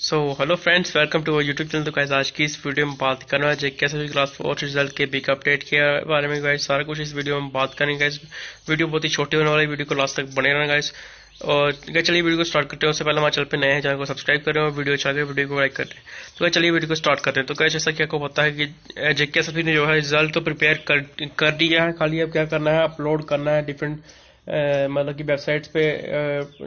So hello friends welcome to our YouTube channel तो guys आज की इस वीडियो में बात करना है जे कैसे क्लास फोर रिज़ल्ट के बिग अपडेट के बारे में गाइस सारा कुछ इस वीडियो में बात करेंगे गाइस वीडियो बहुत ही छोटी होने वाली वीडियो को लास्ट तक बने रहना गाइस और गाइस चलिए वीडियो को स्टार्ट करते हैं। उससे पहले हमारे चैनल पे नए हैं, चैनल को सब्सक्राइब करें और वीडियो अच्छा वीडियो को लाइक करें। तो गाइस चलिए वीडियो को स्टार्ट करते हैं। तो गाइस जैसा कि आपको पता है कि जे के ने जो है रिज़ल्ट तो प्रिपेयर कर कर दिया है, खाली अब क्या करना है अपलोड करना है डिफरेंट मतलब कि वेबसाइट्स पे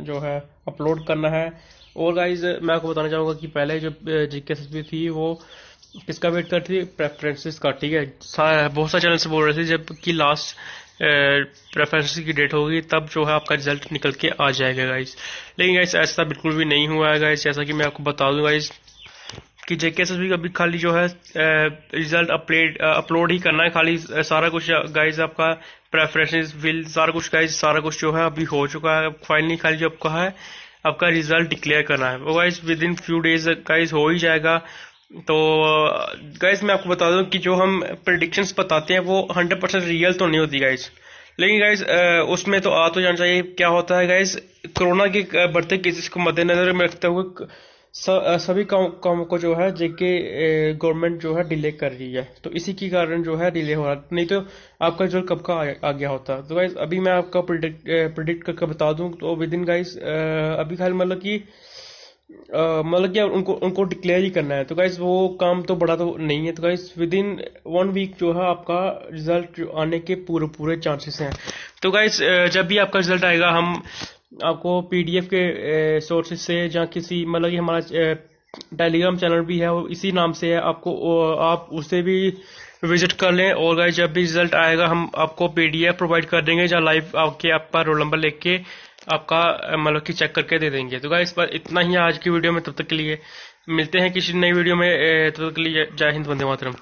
जो है अपलोड करना है। और गाइज़ मैं आपको बताना चाहूँगा कि पहले जो जी के थी, वो किसका वेट करती थी? प्रेफरेंसेस का, ठीक है? बहुत सारे चैनल से बोल रहे थे, जब कि लास्ट प्रेफरेंसेस की डेट होगी, तब जो है आपका रिज़ल्ट निकल के आ जाएगा गाइज़ लेकिन गाइज़ ऐसा बिल्कुल भी नहीं हुआ है गाइज़ जैसा कि मैं आपको बता दूँ गाइज़ कि जे के भी अभी खाली जो है रिज़ल्ट अपडेट अपलोड ही करना है, खाली सारा कुछ गाइज़ आपका प्रेफरेंसेस विल सारा कुछ गाइज़ सारा कुछ जो है अभी हो चुका है। फाइनली खाली जो आपका है, आपका रिज़ल्ट डिक्लेयर करना है। वो guys within few days guys हो ही जाएगा। तो गाइज़ मैं आपको बता दूँ कि जो हम प्रडिक्शंस बताते हैं, वो हंड्रेड रियल तो नहीं होती गाइज़ लेकिन गाइज़ उसमें तो आ तो जाना चाहिए। क्या होता है गाइज़ कोरोना के बढ़ते केसेस को मद्देनजर में रखते हुए सभी काम को जो है जेके गवर्नमेंट जो है डिले कर रही है। तो इसी के कारण जो है डिले हो रहा है। नहीं तो आपका जो कब का आ, गया होता? तो गाइज़ अभी मैं आपका प्रिडिक्ट प्रिडिक्ट करके बता दूँ तो विद इन गाइज़ अभी खाली मतलब कि मतलब कि उनको उनको डिक्लेयर ही करना है। तो गाइज़ वो काम तो बड़ा तो नहीं है। तो guys within one week जो है आपका रिज़ल्ट आने के पूरे पूरे चांसेस हैं। तो गाइज़ जब भी आपका रिज़ल्ट आएगा हम आपको पीडीएफ के सोर्सेज से या किसी मतलब कि हमारा टेलीग्राम चैनल भी है इसी नाम से है, आपको आप उसे भी विज़िट कर लें और गाइस जब भी रिज़ल्ट आएगा, हम आपको पीडीएफ प्रोवाइड कर देंगे या लाइव आपके, आपका रोल नंबर लेके आपका मतलब कि चेक करके दे देंगे। तो गाइस पर इतना ही आज की वीडियो में, तब तक के लिए मिलते हैं किसी नई वीडियो में तब तक के लिए जय हिंद, वंदे मातरम।